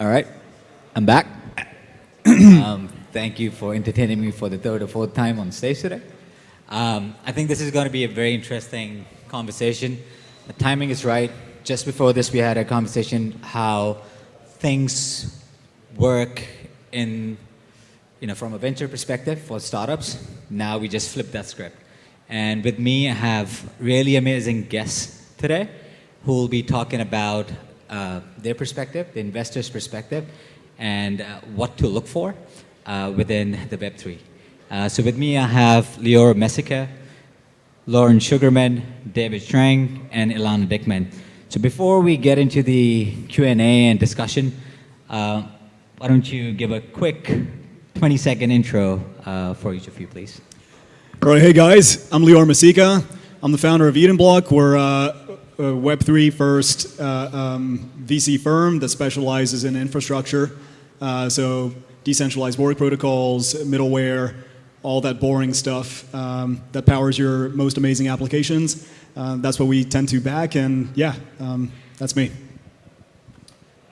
All right, I'm back. um, thank you for entertaining me for the third or fourth time on stage today. Um, I think this is going to be a very interesting conversation. The timing is right. Just before this, we had a conversation how things work in, you know, from a venture perspective for startups. Now we just flip that script. And with me, I have really amazing guests today who will be talking about uh, their perspective, the investor's perspective, and uh, what to look for uh, within the Web3. Uh, so with me, I have Lior Messika, Lorne Sugarman, David Strang, and Ilana Dickman. So before we get into the Q&A and discussion, why don't you give a quick 20-second intro for each of you, please? All right, hey guys, I'm Lior Messika. I'm the founder of Edenblock. We're uh, Web3 first uh, um, VC firm that specializes in infrastructure. Uh, so decentralized work protocols, middleware, all that boring stuff um, that powers your most amazing applications. Uh, that's what we tend to back, and yeah, um, that's me.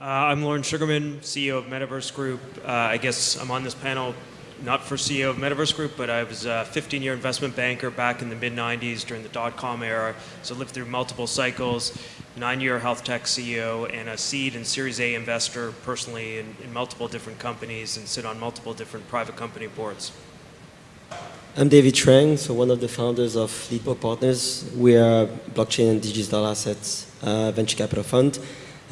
Uh, I'm Lorne Sugarman, CEO of Metaverse Group. Uh, I guess I'm on this panel not for CEO of Metaverse Group, but I was a 15-year investment banker back in the mid-90s during the dot-com era. So lived through multiple cycles, nine-year health tech CEO, and a seed and Series A investor personally in, in multiple different companies and sit on multiple different private company boards. I'm David Strang, so one of the founders of Leapfrog Partners. We are blockchain and digital assets uh, venture capital fund.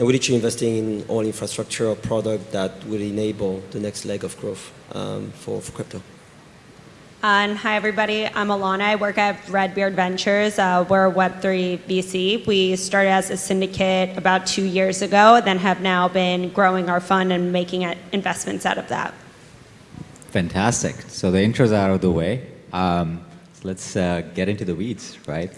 And we're literally investing in all infrastructure or product that will enable the next leg of growth um, for, for crypto. And hi, everybody. I'm Alana. I work at Redbeard Ventures. Uh, we're a Web3 VC. We started as a syndicate about two years ago, then have now been growing our fund and making investments out of that. Fantastic. So the intro's out of the way. Um, so let's uh, get into the weeds, right?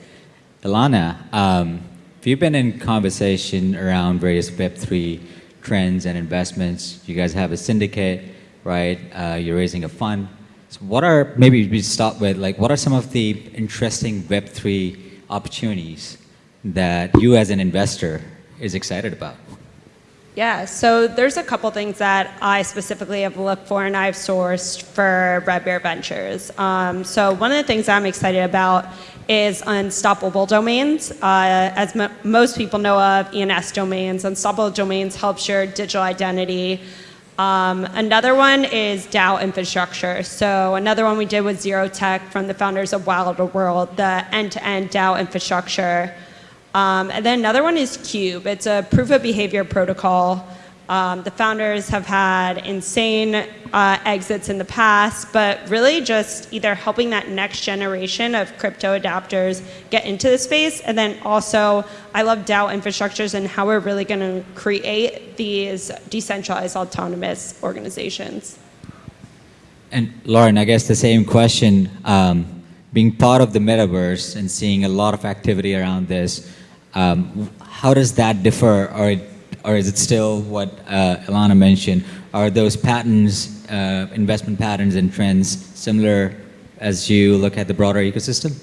Ilana, um, you've been in conversation around various Web3 trends and investments. You guys have a syndicate, right? Uh, you're raising a fund. So what are, maybe we start with, like, what are some of the interesting Web3 opportunities that you as an investor is excited about? Yeah, so there's a couple things that I specifically have looked for and I've sourced for Redbeard Ventures. Um, so one of the things I'm excited about is unstoppable domains. Uh, as most people know of ENS domains, unstoppable domains helps your digital identity. Um, another one is DAO infrastructure. So another one we did with Zero Tech from the founders of Wilder World, the end-to-end -end DAO infrastructure. Um, and then another one is Cube. It's a proof of behavior protocol. Um, the founders have had insane uh, exits in the past, but really just either helping that next generation of crypto adapters get into the space, and then also I love DAO infrastructures and how we're really going to create these decentralized autonomous organizations. And Lorne, I guess the same question, um, being part of the metaverse and seeing a lot of activity around this, um, how does that differ, or, or is it still what uh, mentioned? Are those patterns, uh, investment patterns and trends similar as you look at the broader ecosystem?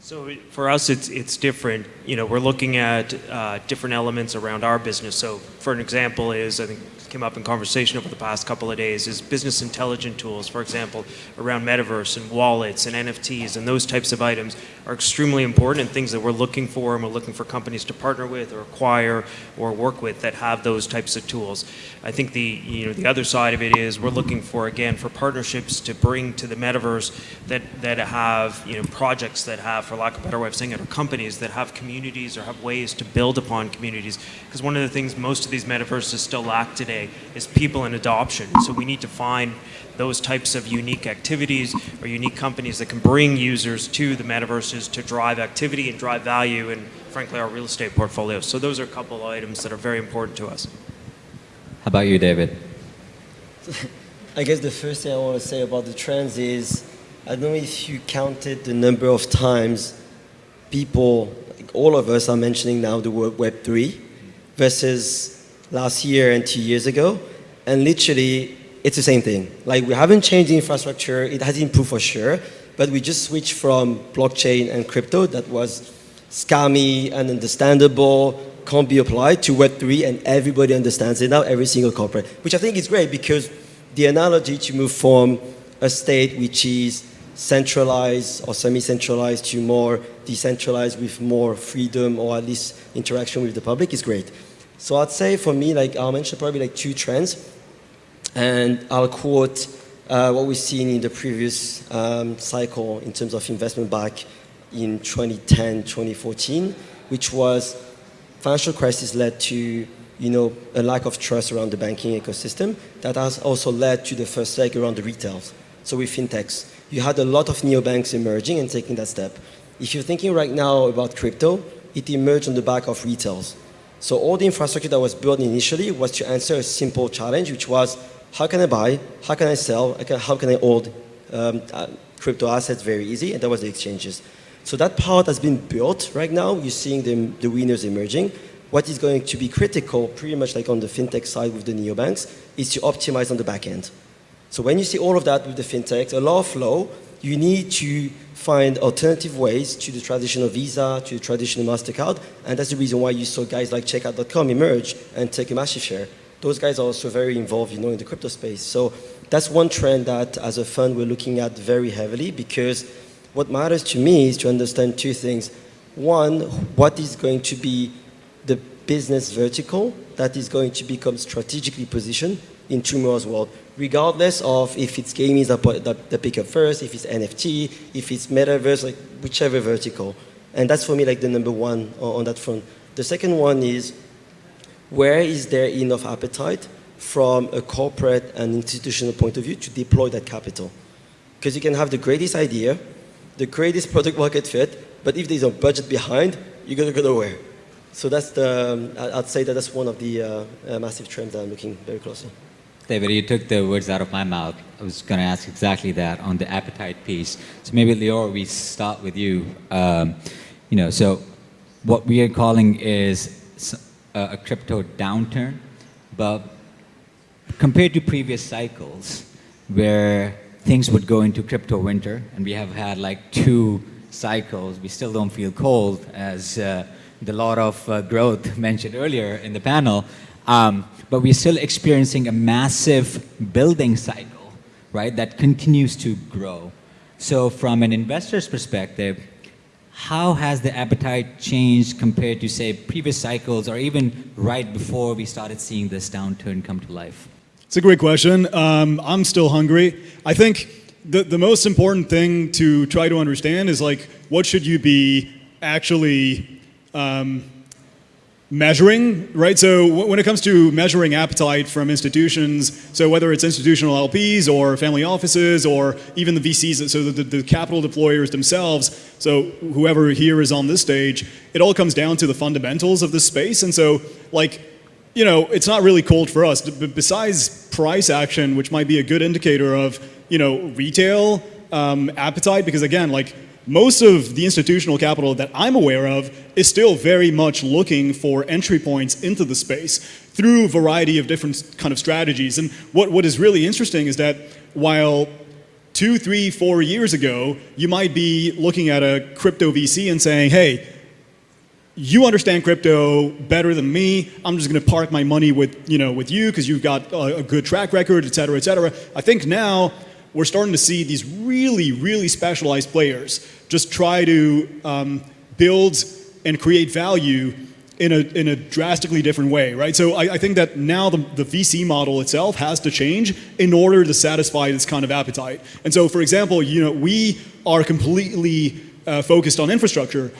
So for us, it's, it's different. You know, we're looking at uh, different elements around our business. So for an example is, I think came up in conversation over the past couple of days is business intelligent tools, for example, around metaverse and wallets and NFTs and those types of items are extremely important and things that we're looking for and we're looking for companies to partner with or acquire or work with that have those types of tools. I think the, you know, the other side of it is we're looking for, again, for partnerships to bring to the metaverse that, that have, you know, projects that have, for lack of a better way of saying it, or companies that have communities or have ways to build upon communities. Because one of the things most of these metaverses still lack today today is people and adoption. So we need to find those types of unique activities or unique companies that can bring users to the metaverses to drive activity and drive value and frankly our real estate portfolio. So those are a couple of items that are very important to us. How about you, David? I guess the first thing I want to say about the trends is I don't know if you counted the number of times people, like all of us are mentioning now the word Web3 versus last year and two years ago. And literally, it's the same thing. Like we haven't changed the infrastructure. It has improved for sure. But we just switched from blockchain and crypto that was scammy and understandable, can't be applied to Web3 and everybody understands it now, every single corporate, which I think is great because the analogy to move from a state which is centralized or semi-centralized to more decentralized with more freedom or at least interaction with the public is great. So I'd say for me, like I'll mention probably like two trends and I'll quote uh, what we've seen in the previous um, cycle in terms of investment back in 2010, 2014, which was financial crisis led to you know, a lack of trust around the banking ecosystem that has also led to the first leg around the retails. So with fintechs, you had a lot of neobanks emerging and taking that step. If you're thinking right now about crypto, it emerged on the back of retails. So all the infrastructure that was built initially was to answer a simple challenge, which was how can I buy, how can I sell, how can I hold um, uh, crypto assets very easy, and that was the exchanges. So that part has been built right now. You're seeing the, the winners emerging. What is going to be critical, pretty much like on the fintech side with the neobanks, is to optimize on the back end. So when you see all of that with the fintechs, a lot of flow, you need to find alternative ways to the traditional Visa, to the traditional MasterCard, and that's the reason why you saw guys like Checkout.com emerge and take a massive share. Those guys are also very involved, you know, in the crypto space. So that's one trend that, as a fund, we're looking at very heavily because what matters to me is to understand two things. One, what is going to be the business vertical that is going to become strategically positioned in tomorrow's world, regardless of if it's gaming that, pick up first, if it's NFT, if it's metaverse, like whichever vertical. And that's for me like the number one on that front. The second one is where is there enough appetite from a corporate and institutional point of view to deploy that capital? Because you can have the greatest idea, the greatest product market fit, but if there's a budget behind, you're going to go nowhere. So that's the, um, I'd say that that's one of the uh, uh, massive trends that I'm looking very closely. David, you took the words out of my mouth. I was going to ask exactly that on the appetite piece. So maybe Lior, we start with you. Um, you know, so what we are calling is a, crypto downturn, but compared to previous cycles where things would go into crypto winter, and we have had like two cycles, we still don't feel cold, as uh, the lot of uh, growth mentioned earlier in the panel, um, but we're still experiencing a massive building cycle, right, that continues to grow. So from an investor's perspective, how has the appetite changed compared to, say, previous cycles or even right before we started seeing this downturn come to life? It's a great question. Um, I'm still hungry. I think the, the most important thing to try to understand is like, what should you be actually um, measuring, right? So when it comes to measuring appetite from institutions, so whether it's institutional LPs or family offices or even the VCs, so the, the, capital deployers themselves, so whoever here is on this stage, it all comes down to the fundamentals of the space. And so like, you know, it's not really cold for us. But besides price action, which might be a good indicator of, you know, retail um, appetite, because again, like most of the institutional capital that I'm aware of is still very much looking for entry points into the space through a variety of different kind of strategies. And what, what is really interesting is that while two, three, four years ago, you might be looking at a crypto VC and saying, hey, you understand crypto better than me. I'm just going to park my money with, you know, with you because you've got a, a good track record, et cetera, et cetera. I think now we're starting to see these really, really specialized players just try to um, build and create value in a, in a drastically different way, right? So I, I think that now the, the VC model itself has to change in order to satisfy this kind of appetite. And so, for example, you know, we are completely uh, focused on infrastructure.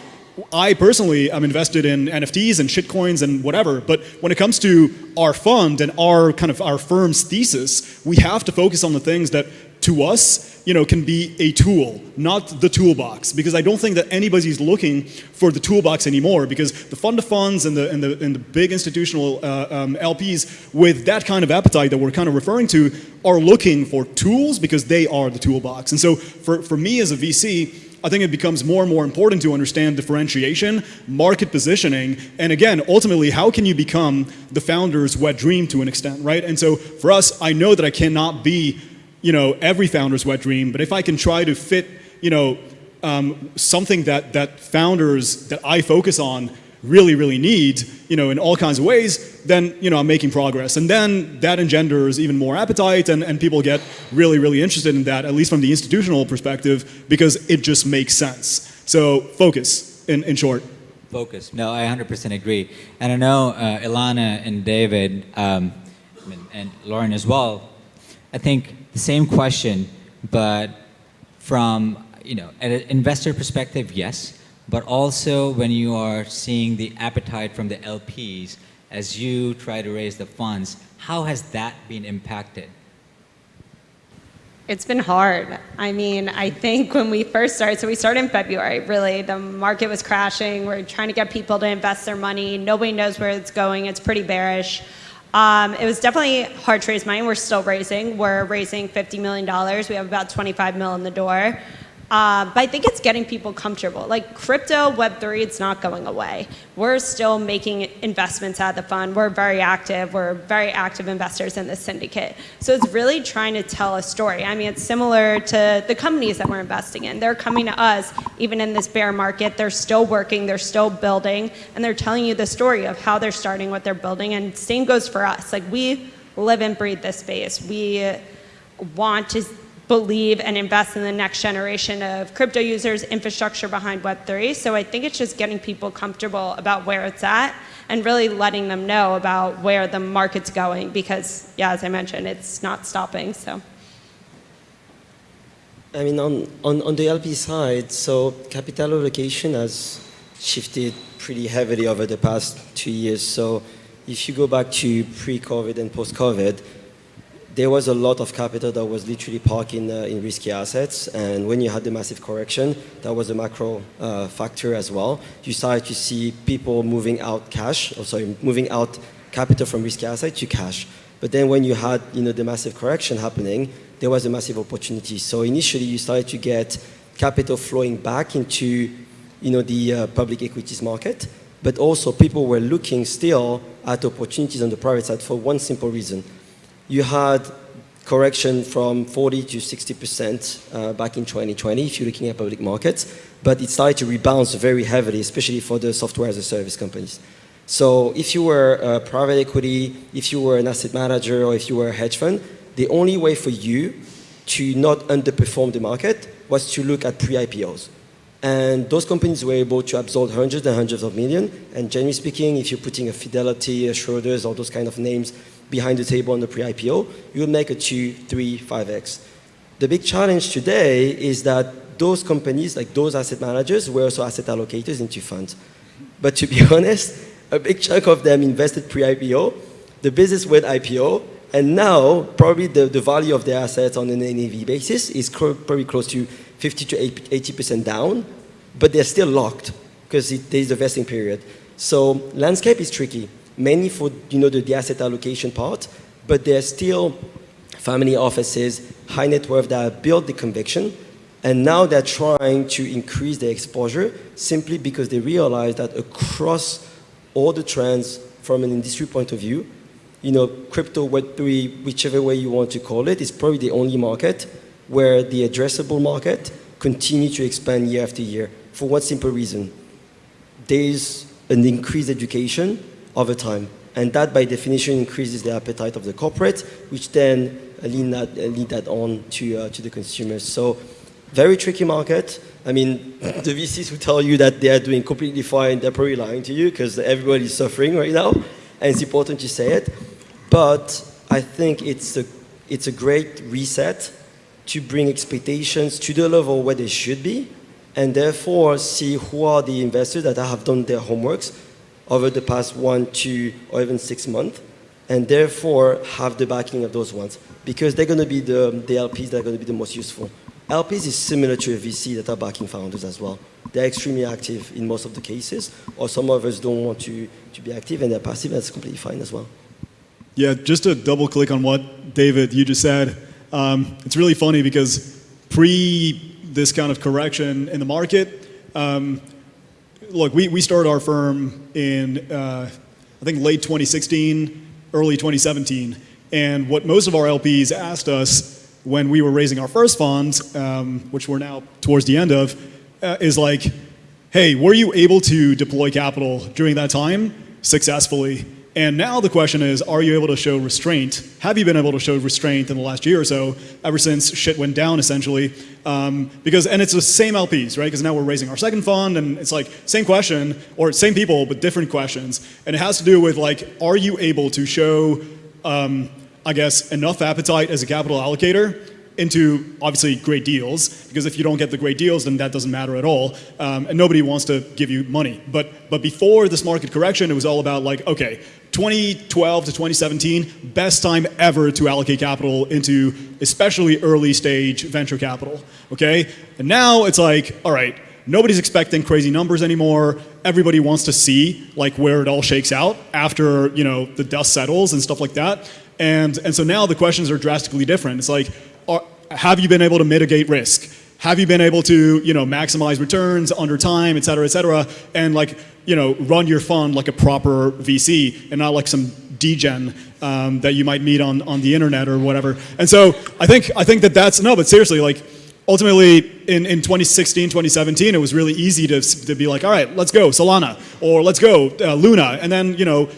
I personally am invested in NFTs and shitcoins and whatever, but when it comes to our fund and our kind of our firm's thesis, we have to focus on the things that to us, you know, can be a tool, not the toolbox. Because I don't think that anybody's looking for the toolbox anymore. Because the fund of funds and the and the and the big institutional uh, um, LPs with that kind of appetite that we're kind of referring to are looking for tools because they are the toolbox. And so for for me as a VC. I think it becomes more and more important to understand differentiation, market positioning, and again, ultimately, how can you become the founder's wet dream to an extent, right? And so for us, I know that I cannot be you know, every founder's wet dream, but if I can try to fit, you know, um, something that, that founders that I focus on really, really need, you know, in all kinds of ways, then, you know, I'm making progress. And then that engenders even more appetite and, and people get really, really interested in that, at least from the institutional perspective, because it just makes sense. So focus, in, in short. Focus. No, I 100% agree. And I know uh, Ilana and David um, and, and Lorne as well. I think the same question, but from you know an investor perspective, yes, but also when you are seeing the appetite from the LPs as you try to raise the funds, how has that been impacted? It's been hard. I mean, I think when we first started, so we started in February, really, the market was crashing. We're trying to get people to invest their money. Nobody knows where it's going. It's pretty bearish. Um, it was definitely hard to raise money. We're still raising. We're raising $50 million. We have about 25 mil in the door. Uh, but I think it's getting people comfortable. Like crypto, Web3, it's not going away. We're still making investments out of the fund. We're very active. We're very active investors in the syndicate. So it's really trying to tell a story. I mean, it's similar to the companies that we're investing in. They're coming to us, even in this bear market. They're still working, they're still building, and they're telling you the story of how they're starting, what they're building. And same goes for us. Like we live and breathe this space. We want to believe and invest in the next generation of crypto users, infrastructure behind Web3. So I think it's just getting people comfortable about where it's at and really letting them know about where the market's going because, yeah, as I mentioned, it's not stopping. So. I mean, on, on, on the LP side, so capital allocation has shifted pretty heavily over the past two years. So if you go back to pre-COVID and post-COVID, there was a lot of capital that was literally parked in, uh, in risky assets. And when you had the massive correction, that was a macro uh, factor as well. You started to see people moving out cash, or sorry, moving out capital from risky assets to cash. But then when you had you know, the massive correction happening, there was a massive opportunity. So initially you started to get capital flowing back into you know, the uh, public equities market, but also people were looking still at opportunities on the private side for one simple reason you had correction from 40 to 60% uh, back in 2020 if you're looking at public markets, but it started to rebound very heavily, especially for the software as a service companies. So if you were a private equity, if you were an asset manager, or if you were a hedge fund, the only way for you to not underperform the market was to look at pre-IPOs. And those companies were able to absorb hundreds and hundreds of millions. And generally speaking, if you're putting a Fidelity, a Schroders, all those kind of names behind the table on the pre-IPO, you would make a 2, 3, 5x. The big challenge today is that those companies, like those asset managers, were also asset allocators into funds. But to be honest, a big chunk of them invested pre-IPO, the business went IPO, and now probably the, the value of their assets on an NAV basis is probably close to 50 to 80% down, but they're still locked because there's a vesting period. So landscape is tricky mainly for you know, the, the asset allocation part, but there are still family offices, high net worth that have built the conviction, and now they're trying to increase their exposure simply because they realize that across all the trends from an industry point of view, you know, crypto, Web3, whichever way you want to call it, is probably the only market where the addressable market continue to expand year after year for one simple reason. There's an increased education over time. And that, by definition, increases the appetite of the corporate, which then lead that, lead that on to, uh, to the consumers. So very tricky market. I mean, the VCs who tell you that they are doing completely fine, they're probably lying to you because everybody is suffering right now, and it's important to say it. But I think it's a, it's a great reset to bring expectations to the level where they should be, and therefore see who are the investors that have done their homeworks over the past one, two, or even six months, and therefore have the backing of those ones because they're going to be the, the LPs that are going to be the most useful. LPs is similar to a VC that are backing founders as well. They're extremely active in most of the cases, or some of us don't want to, to be active and they're passive, that's completely fine as well. Yeah, just to double click on what David you just said, um, it's really funny because pre this kind of correction in the market, um, look, we, we started our firm in, uh, I think, late 2016, early 2017. And what most of our LPs asked us when we were raising our first funds, um, which we're now towards the end of, uh, is like, hey, were you able to deploy capital during that time successfully? And now the question is, are you able to show restraint? Have you been able to show restraint in the last year or so, ever since shit went down, essentially? Um, because, and it's the same LPs, right? Because now we're raising our second fund, and it's like same question, or same people, but different questions. And it has to do with like, are you able to show, um, I guess, enough appetite as a capital allocator into obviously great deals because if you don't get the great deals then that doesn't matter at all um, and nobody wants to give you money. But but before this market correction it was all about like okay 2012 to 2017 best time ever to allocate capital into especially early stage venture capital okay? And now it's like all right nobody's expecting crazy numbers anymore. Everybody wants to see like where it all shakes out after you know the dust settles and stuff like that. And and so now the questions are drastically different. It's like have you been able to mitigate risk? Have you been able to, you know, maximize returns under time, et cetera, et cetera, and like, you know, run your fund like a proper VC and not like some degen um, that you might meet on, on the internet or whatever. And so I think, I think that that's, no, but seriously, like, ultimately in, in 2016, 2017, it was really easy to, to be like, all right, let's go Solana, or let's go uh, Luna, and then, you know,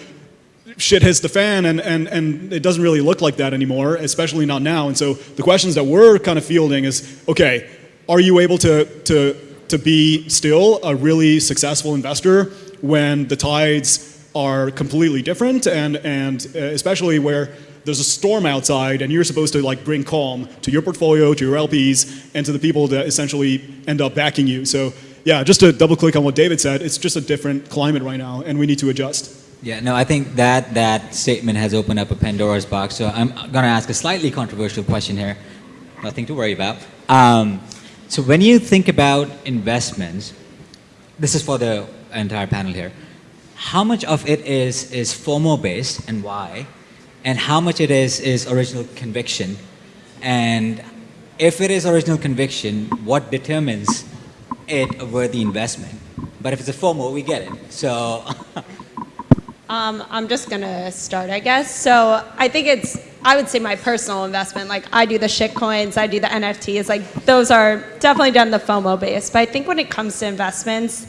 shit hits the fan and, and, and it doesn't really look like that anymore, especially not now. And so the questions that we're kind of fielding is, okay, are you able to, to, to be still a really successful investor when the tides are completely different and, and uh, especially where there's a storm outside and you're supposed to like bring calm to your portfolio, to your LPs, and to the people that essentially end up backing you. So yeah, just to double click on what David said, it's just a different climate right now and we need to adjust. Yeah, no, I think that that statement has opened up a Pandora's box. So I'm going to ask a slightly controversial question here. Nothing to worry about. Um, so when you think about investments, this is for the entire panel here. How much of it is is FOMO based and why, and how much it is is original conviction, and if it is original conviction, what determines it a worthy investment? But if it's a FOMO, we get it. So. Um, I'm just gonna start, I guess. So I think it's, I would say my personal investment. Like I do the shit coins, I do the NFTs. Like those are definitely done the FOMO base. But I think when it comes to investments,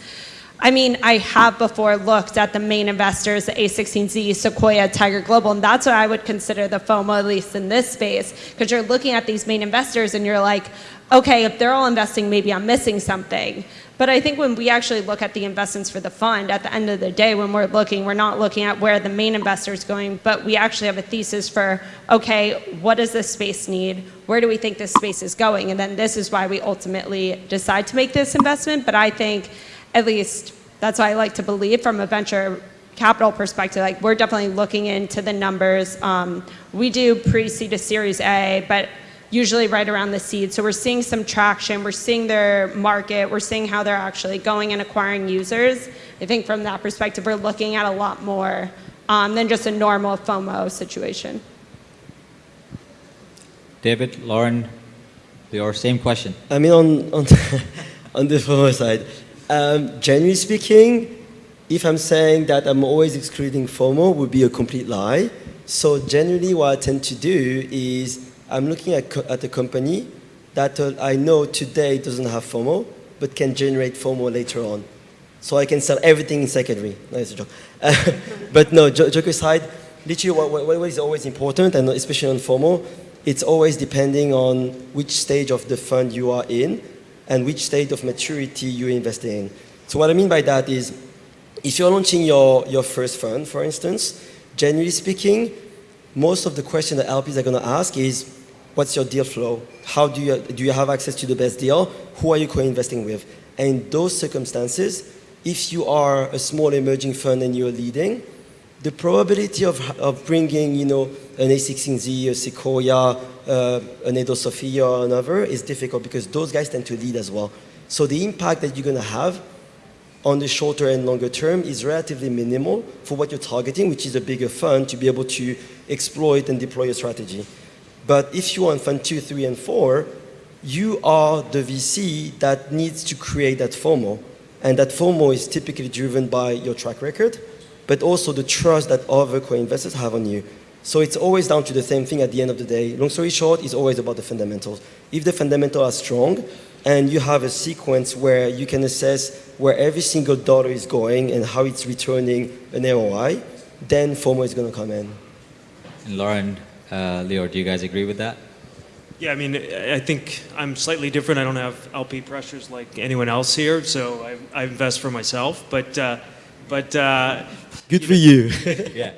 I mean, I have before looked at the main investors, the A16Z, Sequoia, Tiger Global, and that's what I would consider the FOMO, at least in this space, because you're looking at these main investors and you're like, okay, if they're all investing, maybe I'm missing something. But I think when we actually look at the investments for the fund, at the end of the day, when we're looking, we're not looking at where the main investor is going, but we actually have a thesis for, okay, what does this space need? Where do we think this space is going? And then this is why we ultimately decide to make this investment. But I think, at least, that's why I like to believe from a venture capital perspective, like we're definitely looking into the numbers. Um, we do pre-seed to Series A, but usually right around the seed. So we're seeing some traction, we're seeing their market, we're seeing how they're actually going and acquiring users. I think from that perspective, we're looking at a lot more um, than just a normal FOMO situation. David, Lorne, your same question. I mean, on, on, on the FOMO side, um, generally speaking, if I'm saying that I'm always excluding FOMO would be a complete lie. So generally what I tend to do is I'm looking at, at a company that uh, I know today doesn't have FOMO, but can generate FOMO later on. So I can sell everything in secondary. No, it's a joke. But no, joke aside, literally what, what is always important, and especially on FOMO, it's always depending on which stage of the fund you are in and which stage of maturity you're investing in. So what I mean by that is, if you're launching your, your first fund, for instance, generally speaking, most of the question that LPs are going to ask is, What's your deal flow? How do you, do you have access to the best deal? Who are you co-investing with? And in those circumstances, if you are a small emerging fund and you're leading, the probability of, of bringing, you know, an A16Z, a Sequoia, uh, an Edo Sophia or another is difficult because those guys tend to lead as well. So the impact that you're going to have on the shorter and longer term is relatively minimal for what you're targeting, which is a bigger fund to be able to exploit and deploy a strategy. But if you in fund two, three, and four, you are the VC that needs to create that FOMO. And that FOMO is typically driven by your track record, but also the trust that other co-investors have on you. So it's always down to the same thing at the end of the day. Long story short, it's always about the fundamentals. If the fundamentals are strong, and you have a sequence where you can assess where every single dollar is going and how it's returning an ROI, then FOMO is going to come in. And Lorne, uh, Leo, do you guys agree with that? Yeah, I mean, I I think I'm slightly different. I don't have LP pressures like anyone else here, so I, I invest for myself. But, uh, but, uh, Good for you. Yeah.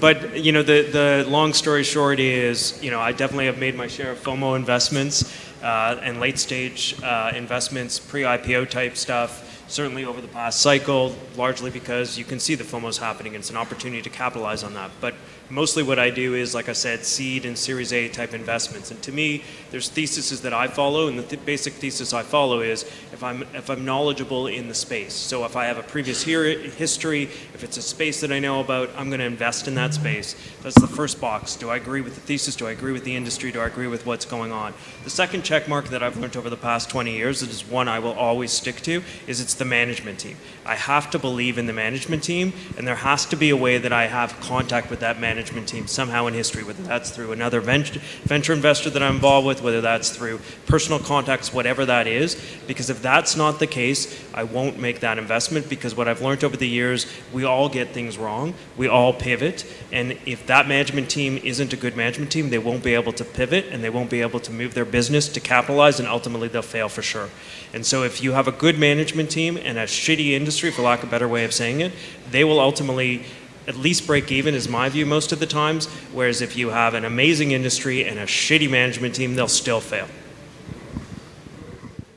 but you know, the the long story short is, you know, I definitely have made my share of FOMO investments uh, and late stage uh, investments, pre-IPO type stuff. Certainly over the past cycle, largely because you can see the FOMO's happening. It's an opportunity to capitalize on that. But mostly what I do is, like I said, seed and Series A type investments. And to me, there's theses that I follow, and the th- basic thesis I follow is if I'm if I'm knowledgeable in the space. So if I have a previous history, if it's a space that I know about, I'm going to invest in that space. That's the first box. Do I agree with the thesis? Do I agree with the industry? Do I agree with what's going on? The second check mark that I've learned over the past 20 years, that is one I will always stick to, is it's the management team. I have to believe in the management team, and there has to be a way that I have contact with that management team somehow in history, whether that's through another venture, venture investor that I'm involved with, whether that's through personal contacts, whatever that is. Because if that's not the case, I won't make that investment because what I've learned over the years, we all get things wrong, we all pivot, and if that management team isn't a good management team, they won't be able to pivot and they won't be able to move their business to capitalize, and ultimately they'll fail for sure. And so if you have a good management team and a shitty industry, for lack of a better way of saying it, they will ultimately at least break even is my view most of the times. Whereas if you have an amazing industry and a shitty management team, they'll still fail.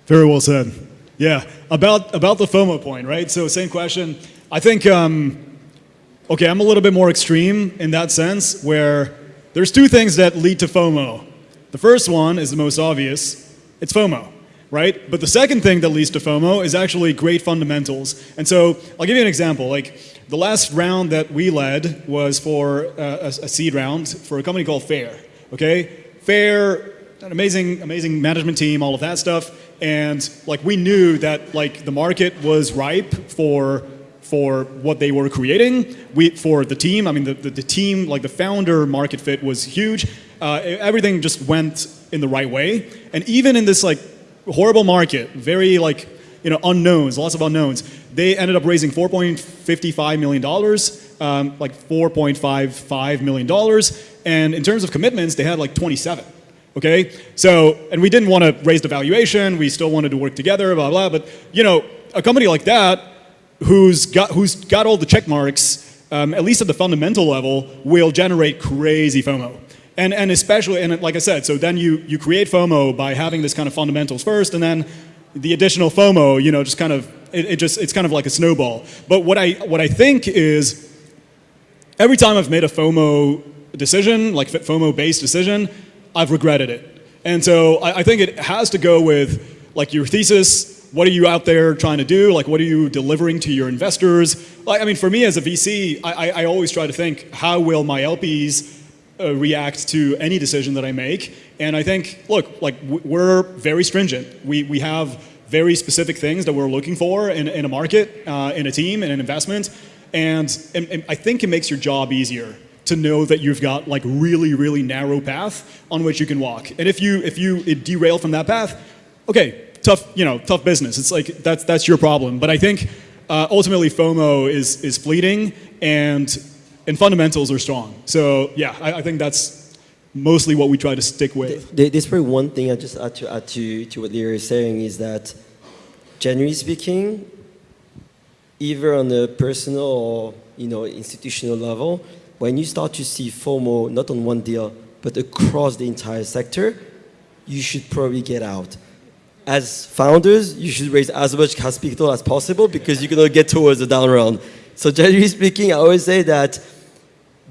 Very well said. Yeah, about about the FOMO point, right? So same question. I think um, okay, I'm a little bit more extreme in that sense, where there's two things that lead to FOMO. The first one is the most obvious. It's FOMO, right? But the second thing that leads to FOMO is actually great fundamentals. And so I'll give you an example. Like the last round that we led was for uh, a, a seed round for a company called Fair. Okay, Fair, an amazing, amazing management team, all of that stuff, and like we knew that like the market was ripe for for what they were creating. We for the team. I mean, the, the, the team, like the founder market fit was huge. Uh, everything just went in the right way, and even in this like horrible market, very like you know unknowns, lots of unknowns. They ended up raising 4.55 million dollars, um, like 4.55 million dollars, and in terms of commitments, they had like 27. Okay, so and we didn't want to raise the valuation. We still wanted to work together, blah blah. But you know, a company like that, who's got who's got all the check marks, um, at least at the fundamental level, will generate crazy FOMO. And and especially and like I said, so then you you create FOMO by having this kind of fundamentals first, and then the additional FOMO, you know, just kind of it, it just it's kind of like a snowball. But what I what I think is every time I've made a FOMO decision, like FOMO based decision, I've regretted it. And so I, I, think it has to go with like your thesis. What are you out there trying to do? Like, what are you delivering to your investors? Like, I mean, for me as a VC, I, I always try to think, how will my LPs uh, react to any decision that I make? And I think, look, like we're very stringent. We, we have very specific things that we're looking for in, in a market, uh, in a team, in an investment. And, and, and I think it makes your job easier to know that you've got like really really narrow path on which you can walk and if you if you derail from that path okay tough you know tough business it's like that's that's your problem but i think uh, ultimately fomo is is fleeting and and fundamentals are strong so yeah i, I think that's mostly what we try to stick with there's probably one thing i just add to add to, to what Leo is saying is that generally speaking either on a personal or you know institutional level when you start to see FOMO not on one deal, but across the entire sector, you should probably get out. As founders, you should raise as much capital as possible because you're to get towards the down round. So generally speaking, I always say that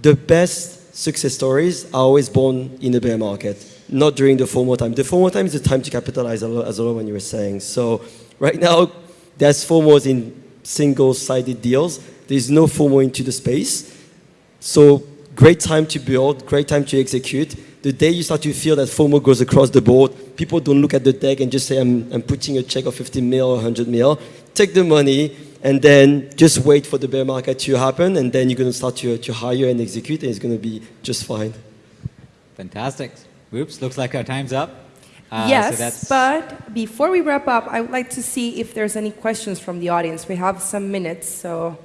the best success stories are always born in the bear market, not during the FOMO time. The FOMO time is the time to capitalize as when you were saying. So right now, there's FOMOs in single-sided deals. There's no FOMO into the space. So great time to build, great time to execute. The day you start to feel that FOMO goes across the board, people don't look at the deck and just say, I'm, I'm putting a check of 50 mil or 100 mil. Take the money and then just wait for the bear market to happen and then you're going to start to, to hire and execute and it's going to be just fine. Fantastic. Oops, looks like our time's up. Uh, so yes, that's- but before we wrap up, I would like to see if there's any questions from the audience. We have some minutes, so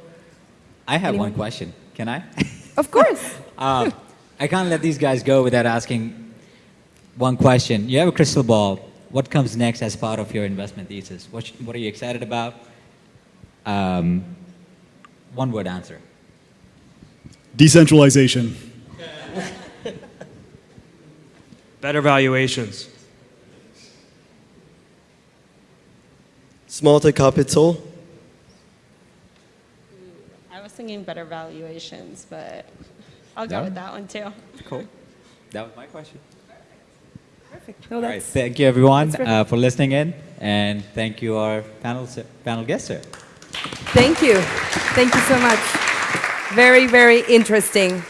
I have one question. Can I? of course. Um, I can't let these guys go without asking one question. You have a crystal ball. What comes next as part of your investment thesis? What, sh- what are you excited about? Um, one word answer. Decentralization. Better valuations. Smarter capital. I was thinking better valuations, but I'll go Yeah. with that one too. Cool. That was my question. Perfect. No, All right. Thank you, everyone, uh, for listening in, and thank you, our panel panel guests. Sir. thank you. Thank you so much. Very, very interesting.